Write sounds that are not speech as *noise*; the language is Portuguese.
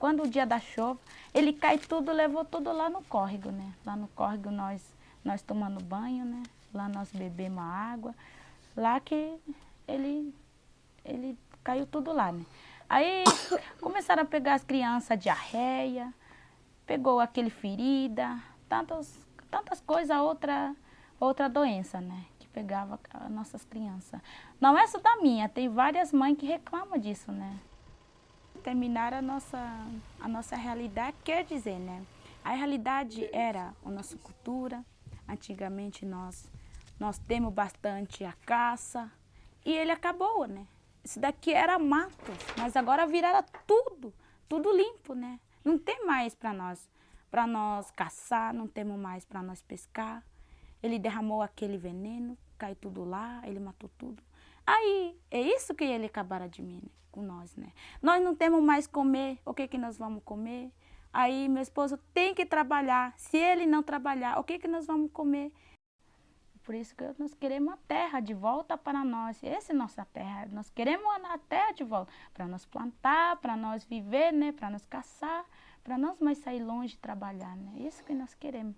Quando o dia da chuva, ele cai tudo, levou tudo lá no córrego, né? Lá no córrego nós, nós tomando banho, né? Lá nós bebemos água. Lá que ele, ele caiu tudo lá, né? Aí *coughs* começaram a pegar as crianças diarreia, pegou aquele ferida, tantas, tantas coisas, outra, outra doença, né? Que pegava as nossas crianças. Não é só da minha, tem várias mães que reclamam disso, né? Terminar a nossa, a nossa realidade, quer dizer, né? A realidade era a nossa cultura, antigamente nós, nós temos bastante a caça, e ele acabou, né? Isso daqui era mato, mas agora viraram tudo, tudo limpo, né? Não tem mais para nós, para nós caçar, não temos mais para nós pescar. Ele derramou aquele veneno, caiu tudo lá, ele matou tudo. Aí, é isso que ele acabaram de mim, né? com nós, né? Nós não temos mais comer, o que que nós vamos comer? Aí meu esposo tem que trabalhar, se ele não trabalhar, o que que nós vamos comer? Por isso que nós queremos a terra de volta para nós, essa é nossa terra, nós queremos a terra de volta, para nós plantar, para nós viver, né? Para nós caçar, para nós mais sair longe e trabalhar, né? Isso que nós queremos.